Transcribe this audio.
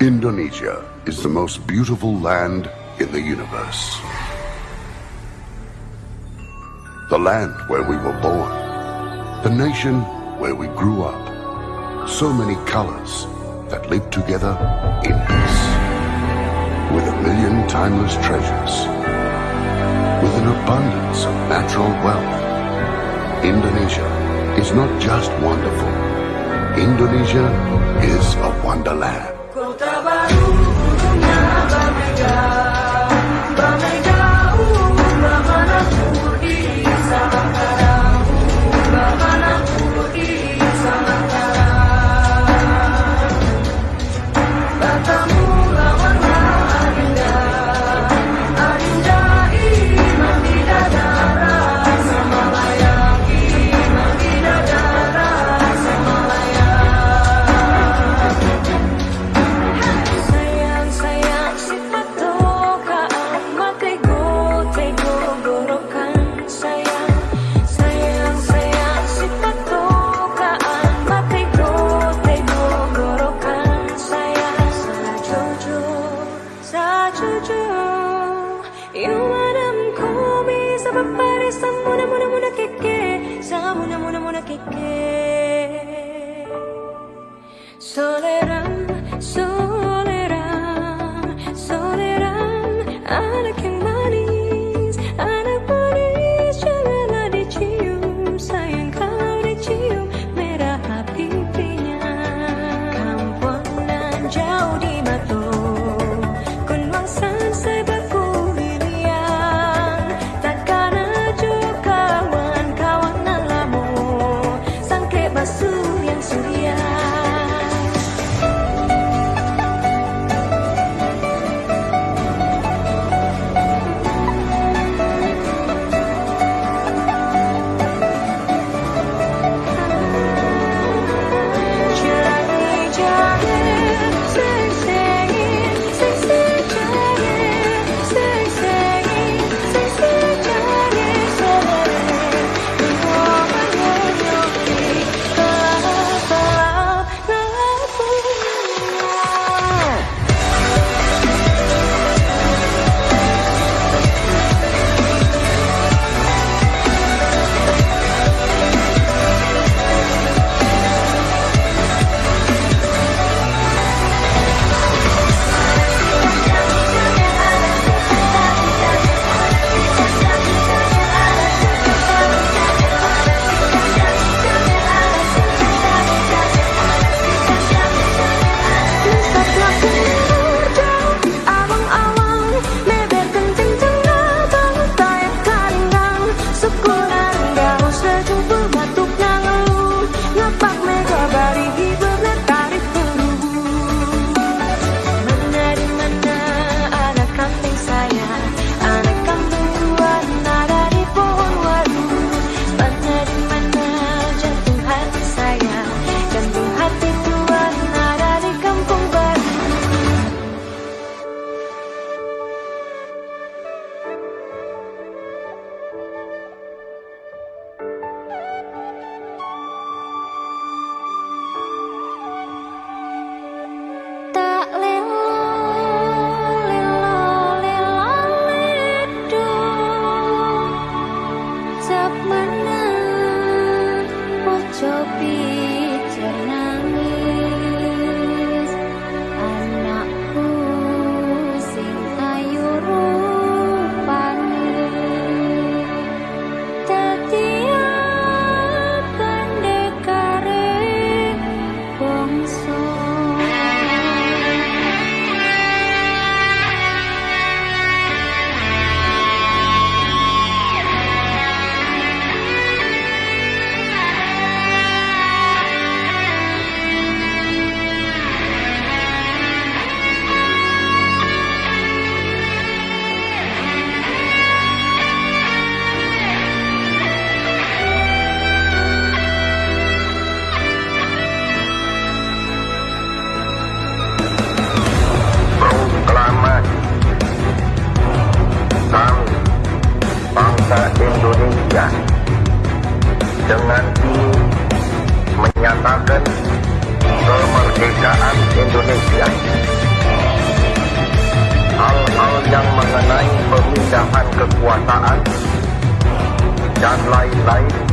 Indonesia is the most beautiful land in the universe. The land where we were born. The nation where we grew up. So many colors that live together in peace. With a million timeless treasures. With an abundance of natural wealth. Indonesia is not just wonderful. Indonesia is a wonderland. God. sama pare samuna muna muna keke samuna muna muna keke soleram soleram mana? Ojo pijerna. dengan menyatakan kemerdekaan Indonesia. Hal-hal yang mengenai pemindahan kekuasaan dan lain-lain